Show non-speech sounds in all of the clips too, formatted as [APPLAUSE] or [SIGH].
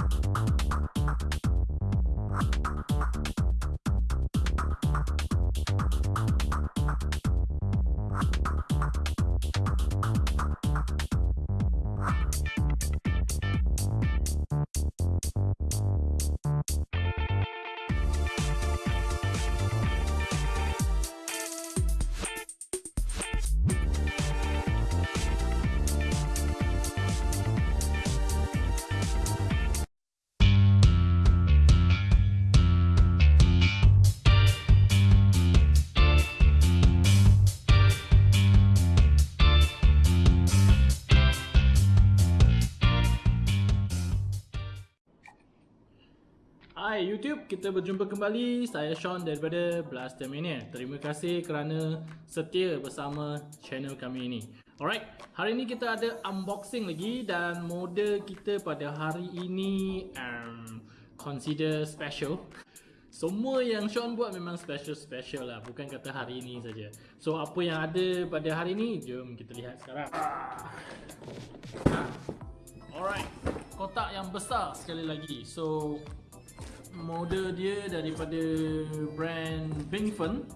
you kita berjumpa kembali. Saya Sean daripada Blaster Mania. Terima kasih kerana setia bersama channel kami ini. Alright, hari ini kita ada unboxing lagi dan model kita pada hari ini um, consider special. Semua yang Sean buat memang special-special lah, bukan kata hari ini saja. So apa yang ada pada hari ini, jom kita lihat sekarang. Alright, kotak yang besar sekali lagi. So model dia daripada brand Bingfen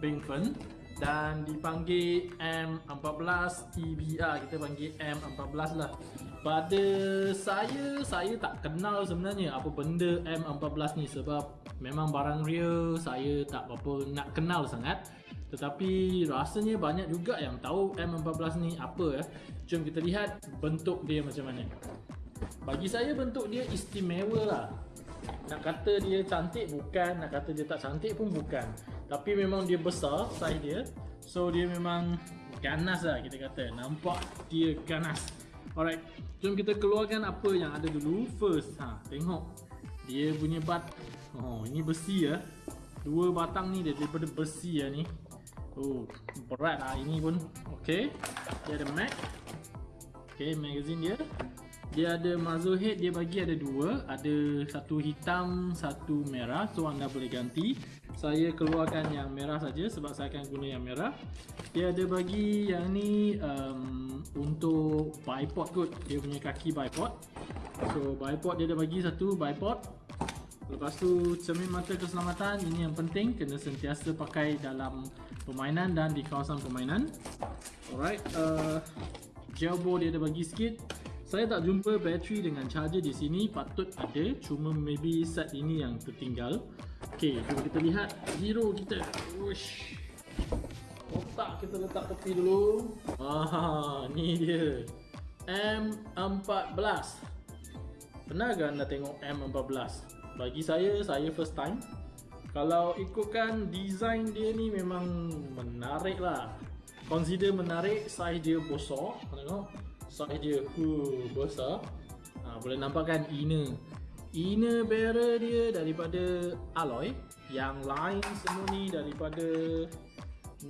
Bingfen dan dipanggil M14 TBR kita panggil M14 lah. Pada saya saya tak kenal sebenarnya apa benda M14 ni. Sebab memang barang real saya tak apa nak kenal sangat. Tetapi rasanya banyak juga yang tahu M14 ni apa ya jom kita lihat bentuk dia macam mana. Bagi saya bentuk dia istimewa lah nak kata dia cantik bukan, nak kata dia tak cantik pun bukan. Tapi memang dia besar saiz dia. So dia memang ganas lah kita kata. Nampak dia ganas. Alright, jom kita keluarkan apa yang ada dulu. First, ha, tengok. Dia punya bat. Oh, ini besi ya. Dua batang ni dia daripada besi ya ni. Oh, berat lah ini pun. Okay, dia ada mag. Okay, magazine dia dia ada muzzle head dia bagi ada dua. Ada satu hitam satu merah. So anda boleh ganti. Saya keluarkan yang merah saja sebab saya akan guna yang merah. Dia ada bagi yang ni um, untuk bipod kot. Dia punya kaki bipod. So bipod dia ada bagi satu bipod. Lepas tu cermin mata keselamatan. Ini yang penting. Kena sentiasa pakai dalam permainan dan di kawasan permainan. Alright uh, gel dia ada bagi sikit saya tak jumpa bateri dengan charger di sini Patut ada. Cuma maybe set ini yang tertinggal. Okay, jom kita lihat. Hero kita. Wush. Kotak kita letak tepi dulu. Ah, ni dia. M14 Pernah ke anda tengok M14? Bagi saya, saya first time. Kalau ikutkan design dia ni memang menarik lah. Consider menarik, size dia besar Tengok size dia huh, besar. Ha, boleh nampak kan inner inner barrel dia daripada alloy yang lain semua ni daripada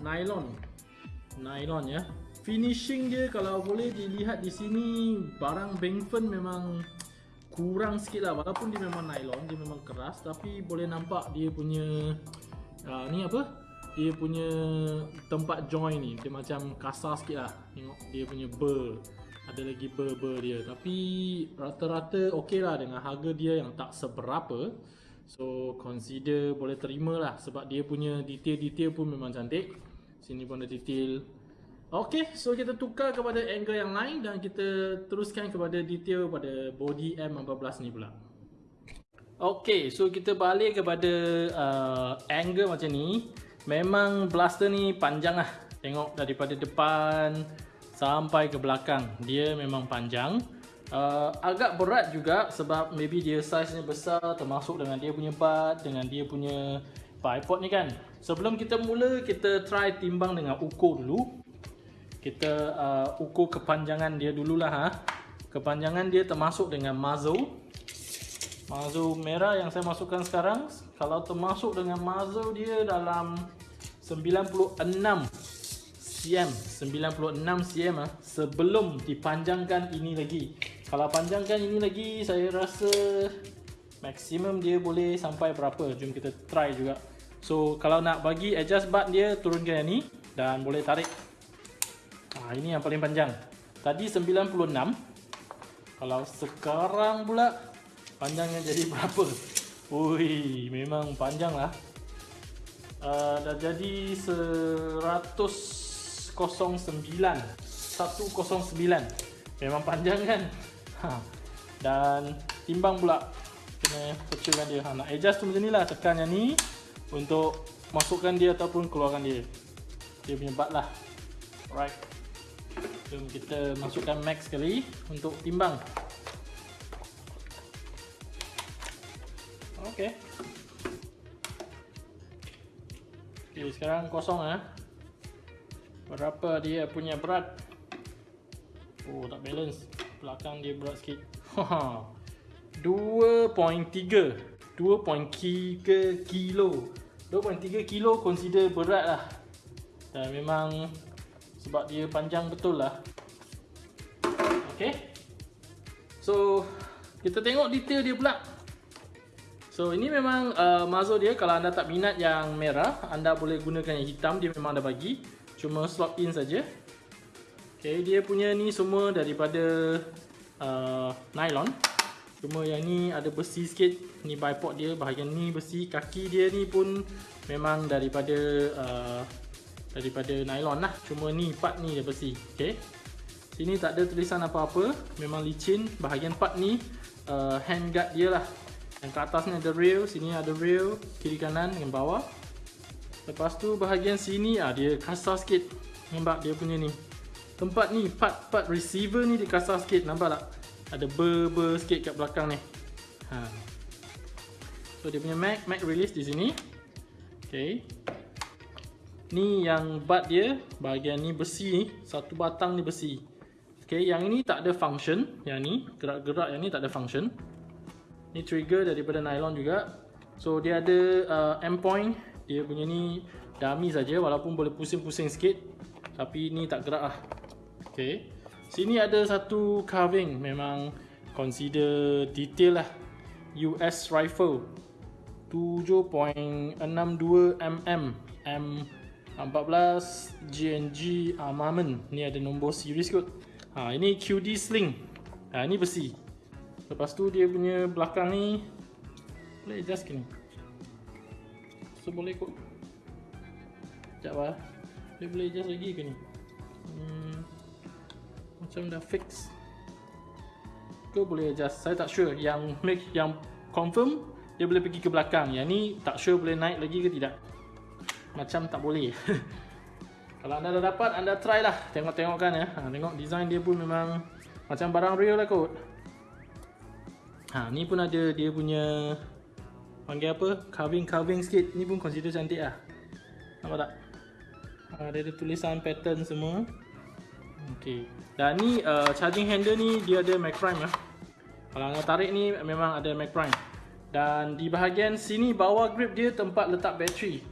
nylon. Nylon ya. Finishing dia kalau boleh dilihat di sini barang Bangfen memang kurang sikit lah. Walaupun dia memang nylon dia memang keras tapi boleh nampak dia punya uh, ni apa? Dia punya tempat join ni dia macam kasar sikit lah. Tengok dia punya burr ada lagi ber-ber dia. Tapi rata-rata okey lah dengan harga dia yang tak seberapa. So consider boleh terima lah sebab dia punya detail-detail pun memang cantik. Sini pun ada detail. Ok so kita tukar kepada angle yang lain dan kita teruskan kepada detail pada body M14 ni pula. Ok so kita balik kepada uh, angle macam ni. Memang blaster ni panjang lah. Tengok daripada depan sampai ke belakang. Dia memang panjang. Uh, agak berat juga sebab maybe dia ni besar termasuk dengan dia punya butt dengan dia punya bipod ni kan. Sebelum kita mula kita try timbang dengan ukur dulu. Kita uh, ukur kepanjangan dia dululah ha. Kepanjangan dia termasuk dengan muzzle. Muzzle merah yang saya masukkan sekarang. Kalau termasuk dengan muzzle dia dalam 96 cm 96 cm ah sebelum dipanjangkan ini lagi. Kalau panjangkan ini lagi saya rasa maksimum dia boleh sampai berapa? Jom kita try juga. So kalau nak bagi adjust butt dia turunkan yang ni dan boleh tarik. Ah ini yang paling panjang. Tadi 96 kalau sekarang pula panjangnya jadi berapa? Ui, memang panjang lah uh, dah jadi 109 109 memang panjang kan? Ha. dan timbang pula kena kecilkan dia. Ha, nak adjust tu macam ni lah tekan yang ni untuk masukkan dia ataupun keluarkan dia. Dia punya bat lah. Alright. Jom kita masukkan max sekali untuk timbang. Ok ok sekarang kosong ah. Berapa dia punya berat? Oh tak balance. Belakang dia berat sikit. [LAUGHS] 2.3 2.3 kilo. 2.3 kilo consider berat lah. Dan memang sebab dia panjang betul lah. Ok so kita tengok detail dia pula. So ini memang uh, muzzle dia. Kalau anda tak minat yang merah anda boleh gunakan yang hitam. Dia memang ada bagi cuma slot in saja. ok dia punya ni semua daripada uh, nylon. Cuma yang ni ada besi sikit. Ni bipod dia bahagian ni besi Kaki dia ni pun memang daripada uh, Daripada nylon lah. Cuma ni part ni dia besi. Okay. Sini tak ada tulisan apa-apa. Memang licin. Bahagian part ni uh, hand guard dia lah. Yang kat atas ni ada rail Sini ada rail Kiri kanan dengan bawah Lepas tu bahagian sini ah Dia kasar sikit Nampak dia punya ni Tempat ni part-part receiver ni dia kasar sikit Nampak tak? ada ber-ber sikit kat belakang ni. Ha. So dia punya mag, mag release di sini. Okay. Ni yang butt dia, bahagian ni besi ni, satu batang ni besi. Okay, yang ini tak ada function, yang ni gerak-gerak yang ni tak ada function. Ni trigger daripada nylon juga. So dia ada uh, M point, dia punya ni dummy saja walaupun boleh pusing-pusing sikit. Tapi ni tak gerak lah. Okay. Sini ada satu carving memang consider detail lah. US rifle 7.62 mm M14 GNG armament. Ni ada nombor series kot. Ha ini QD sling. Ha ni besi. Lepas tu dia punya belakang ni boleh adjust ke ni. So boleh kot. Sekejap lah. Dia boleh adjust lagi ke ni? Hmm macam dah fix. Ke boleh adjust. Saya tak sure. Yang make yang confirm dia boleh pergi ke belakang. Yang ni tak sure boleh naik lagi ke tidak. Macam tak boleh. [LAUGHS] Kalau anda dah dapat anda try lah. Tengok-tengok kan ya. Ha, tengok design dia pun memang macam barang real lah kot. Ha, ni pun ada dia punya panggil apa carving-carving sikit ni pun consider cantik lah nampak tak ha, dia ada tulisan pattern semua Okey. Dan ni uh, charging handle ni dia ada Mac Prime ya. Kalau anda tarik ni memang ada Mac Prime. Dan di bahagian sini bawah grip dia tempat letak bateri.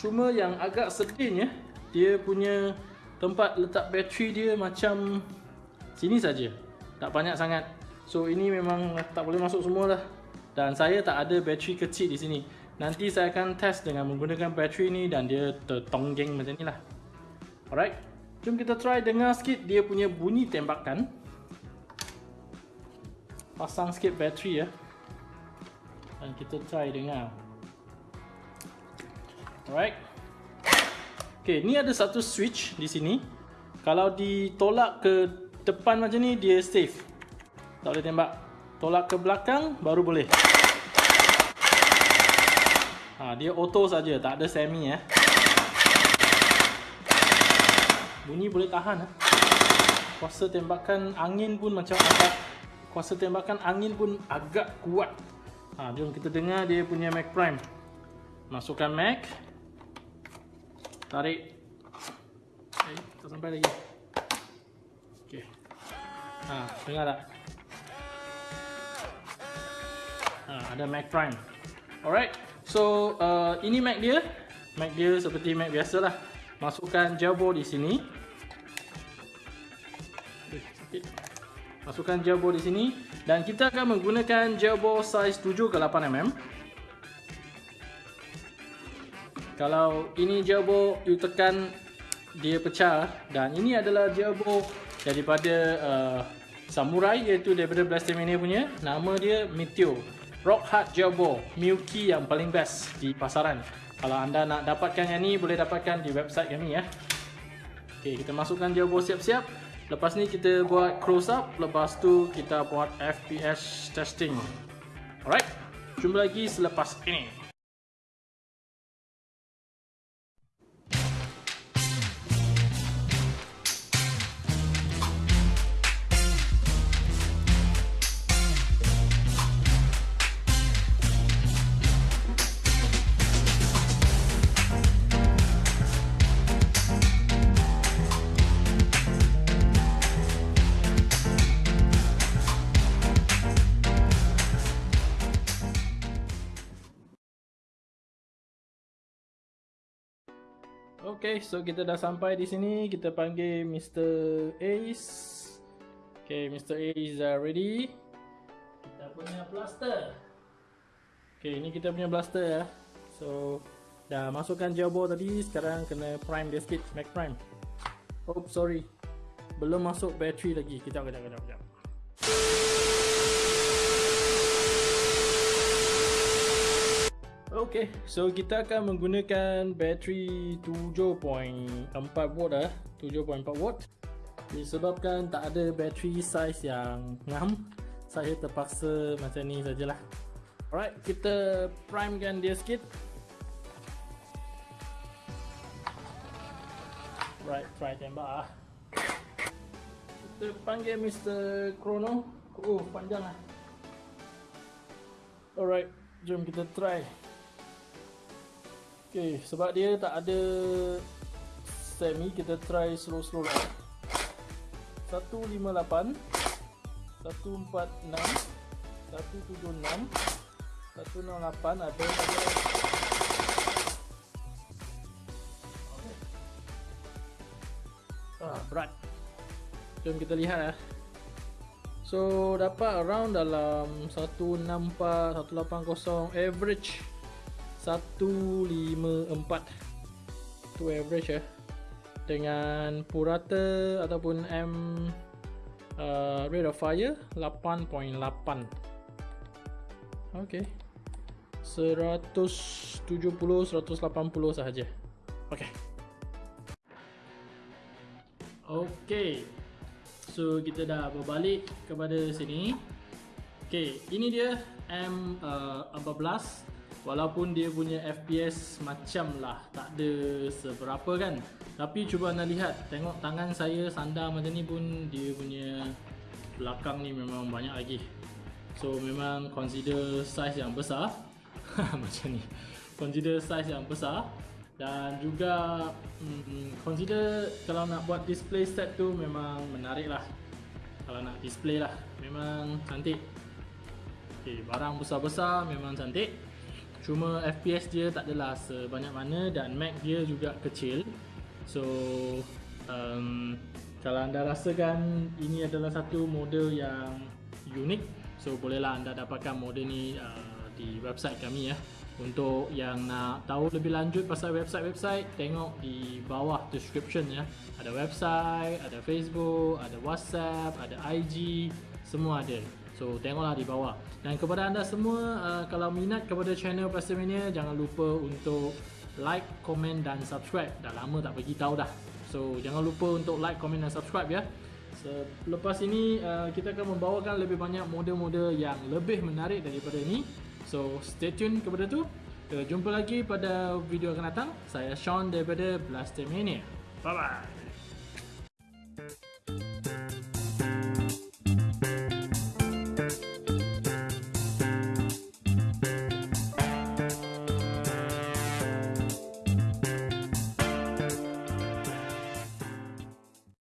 Cuma yang agak sedihnya dia punya tempat letak bateri dia macam sini saja. Tak banyak sangat. So ini memang tak boleh masuk semua lah. Dan saya tak ada bateri kecil di sini. Nanti saya akan test dengan menggunakan bateri ni dan dia tertonggeng macam ni lah. Alright. Jom kita try dengar sikit dia punya bunyi tembakan. Pasang sikit bateri ya. Dan kita try dengar. Alright. Okay, ni ada satu switch di sini. Kalau ditolak ke depan macam ni, dia safe. Tak boleh tembak. Tolak ke belakang, baru boleh. Ha, dia auto saja, tak ada semi ya. Bunyi boleh tahan eh. Kuasa tembakan angin pun macam agak Kuasa tembakan angin pun agak kuat ha, Jom kita dengar dia punya Mac Prime Masukkan Mac Tarik Eh, tak sampai lagi Okay ha, Dengar tak? Ha, ada Mac Prime. Alright So, uh, ini Mac dia. Mac dia seperti Mac biasa lah Masukkan jabo di sini. Masukkan gel ball di sini. Dan kita akan menggunakan ball size 7 ke 8 mm. Kalau ini ball you tekan dia pecah. Dan ini adalah ball daripada uh, Samurai iaitu daripada Blastomania punya. Nama dia Meteor Rock Hard Gel Ball Milky yang paling best di pasaran. Kalau anda nak dapatkan yang ni Boleh dapatkan di website kami ya. Ok kita masukkan gel ball siap-siap. Lepas ni kita buat close up. Lepas tu kita buat FPS testing. Alright Jumpa lagi selepas ini Okay, so kita dah sampai di sini. Kita panggil Mr. Ace. Okay, Mr. Ace dah ready. Kita punya blaster. Okay, ini kita punya blaster ya. So, dah masukkan gel ball tadi. Sekarang kena prime dia sikit. Mac prime. Oh, sorry. Belum masuk battery lagi. Kejap, kejap, kejap, kejap. Okay, so kita akan menggunakan bateri 7.4 volt ah, 7.4 volt. Disebabkan tak ada bateri size yang ngam, saya terpaksa macam ni sajalah. Alright, kita primekan dia sikit. Right, try tembak ah. Kita panggil Mr. Chrono. Oh, panjang lah. Alright, jom kita try. Okay, sebab dia tak ada semi, kita try slow-slow lah. 158 146 176 108 ada Ah, berat. Jom kita lihat lah. So dapat around dalam 164 180 average 154 tu average ya dengan purata ataupun M uh, rate of fire 8.8 ok 170 180 sahaja. Ok ok so kita dah berbalik kepada sini. Ok ini dia M uh, 14 Walaupun dia punya FPS macam lah Tak ada seberapa kan. Tapi cuba anda lihat Tengok tangan saya sandar macam ni pun Dia punya belakang ni memang banyak lagi. So memang consider size yang besar. [LAUGHS] Macam ni. Consider size yang besar. Dan juga hmm, Consider kalau nak buat display set tu Memang menarik lah. Kalau nak display lah Memang cantik. Okay, barang besar-besar memang cantik Cuma FPS dia tak adalah sebanyak mana dan Mac dia juga kecil. So um, Kalau anda rasakan ini adalah satu model yang unik So bolehlah anda dapatkan model ni uh, di website kami ya. Untuk yang nak tahu lebih lanjut pasal website-website Tengok di bawah description ya. Ada website, ada Facebook, ada WhatsApp, ada IG Semua ada So tengoklah di bawah. Dan kepada anda semua uh, Kalau minat kepada channel Pastamania Jangan lupa untuk Like, komen dan subscribe. Dah lama tak bagi tahu dah. So jangan lupa untuk like, komen dan subscribe ya. Selepas ini uh, Kita akan membawakan lebih banyak model-model Yang lebih menarik daripada ini. So stay tune kepada tu. Kita jumpa lagi pada video akan datang. Saya Sean daripada Blastamania Bye bye